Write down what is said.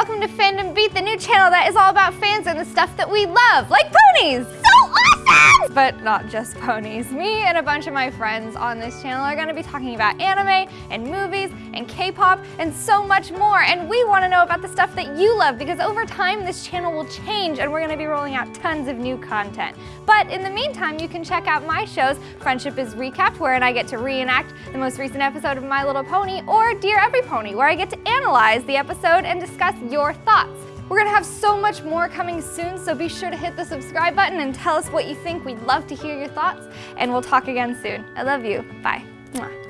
welcome to Fandom Beat, the new channel that is all about fans and the stuff that we love, like ponies! But not just ponies. Me and a bunch of my friends on this channel are gonna be talking about anime and movies and K-pop and so much more. And we wanna know about the stuff that you love because over time this channel will change and we're gonna be rolling out tons of new content. But in the meantime, you can check out my shows, Friendship is Recapped, wherein I get to reenact the most recent episode of My Little Pony, or Dear Every Pony, where I get to analyze the episode and discuss your thoughts. We're gonna have so much more coming soon, so be sure to hit the subscribe button and tell us what you think. We'd love to hear your thoughts, and we'll talk again soon. I love you. Bye. Mwah.